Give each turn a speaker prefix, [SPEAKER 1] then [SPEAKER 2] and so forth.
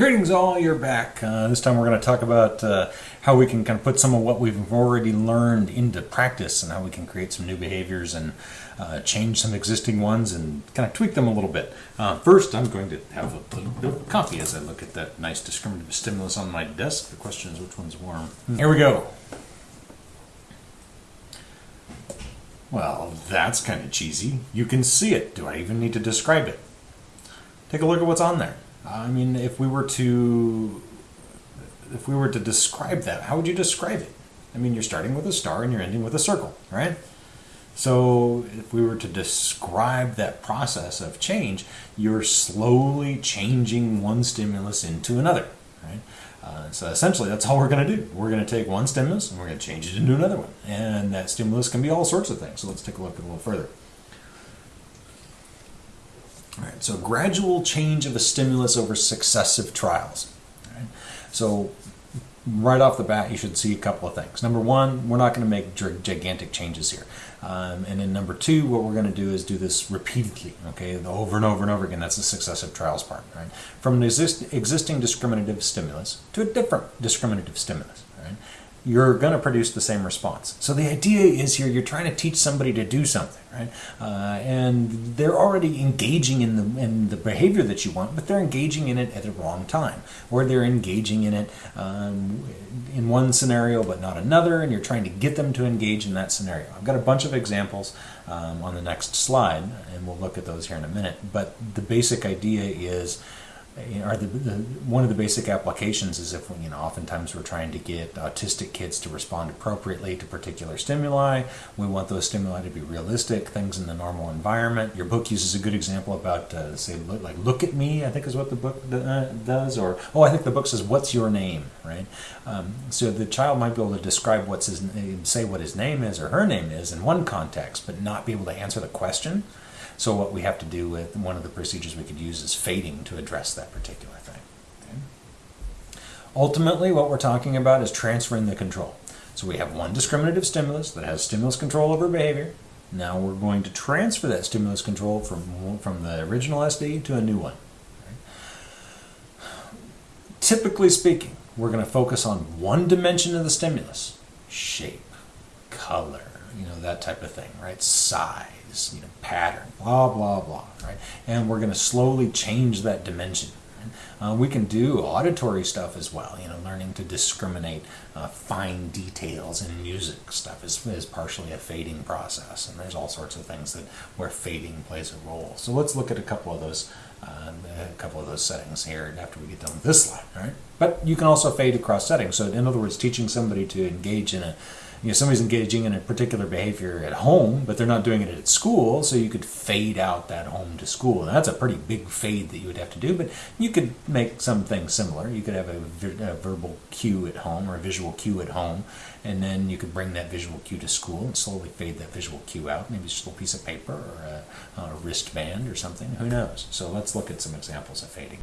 [SPEAKER 1] all, you're back. Uh, this time we're going to talk about uh, how we can kind of put some of what we've already learned into practice and how we can create some new behaviors and uh, change some existing ones and kind of tweak them a little bit. Uh, first, I'm going to have a little bit of coffee as I look at that nice discriminative stimulus on my desk. The question is which one's warm. Here we go. Well, that's kind of cheesy. You can see it. Do I even need to describe it? Take a look at what's on there. I mean, if we were to if we were to describe that, how would you describe it? I mean, you're starting with a star and you're ending with a circle, right? So, if we were to describe that process of change, you're slowly changing one stimulus into another, right? Uh, so essentially, that's all we're going to do. We're going to take one stimulus and we're going to change it into another one, and that stimulus can be all sorts of things. So let's take a look a little further. Right, so gradual change of a stimulus over successive trials. Right? So right off the bat, you should see a couple of things. Number one, we're not going to make gigantic changes here. Um, and then number two, what we're going to do is do this repeatedly, okay, over and over and over again. That's the successive trials part, right? From an exist existing discriminative stimulus to a different discriminative stimulus, right? You're going to produce the same response. So the idea is here you're trying to teach somebody to do something, right? Uh, and they're already engaging in the in the behavior that you want, but they're engaging in it at the wrong time, or they're engaging in it um, in one scenario but not another, and you're trying to get them to engage in that scenario. I've got a bunch of examples um, on the next slide, and we'll look at those here in a minute. But the basic idea is are the, the, one of the basic applications is if you know oftentimes we're trying to get autistic kids to respond appropriately to particular stimuli. We want those stimuli to be realistic things in the normal environment. Your book uses a good example about uh, say look, like look at me i think is what the book uh, does or oh i think the book says what's your name? Right? Um, so the child might be able to describe what's his say what his name is or her name is in one context but not be able to answer the question so what we have to do with one of the procedures we could use is fading to address that particular thing. Okay? Ultimately, what we're talking about is transferring the control. So we have one discriminative stimulus that has stimulus control over behavior. Now we're going to transfer that stimulus control from, from the original SD to a new one. Typically speaking, we're going to focus on one dimension of the stimulus, shape, color, you know, that type of thing, right? Size, you know, pattern, blah, blah, blah, right? And we're going to slowly change that dimension. Uh, we can do auditory stuff as well, you know, learning to discriminate uh, fine details in music stuff is, is partially a fading process, and there's all sorts of things that where fading plays a role. So let's look at a couple of those, uh, a couple of those settings here after we get done with this slide, right? But you can also fade across settings. So in other words, teaching somebody to engage in a you know somebody's engaging in a particular behavior at home but they're not doing it at school so you could fade out that home to school. And that's a pretty big fade that you would have to do but you could make something similar. You could have a, a verbal cue at home or a visual cue at home and then you could bring that visual cue to school and slowly fade that visual cue out. Maybe just a little piece of paper or a, a wristband or something. Who knows? So let's look at some examples of fading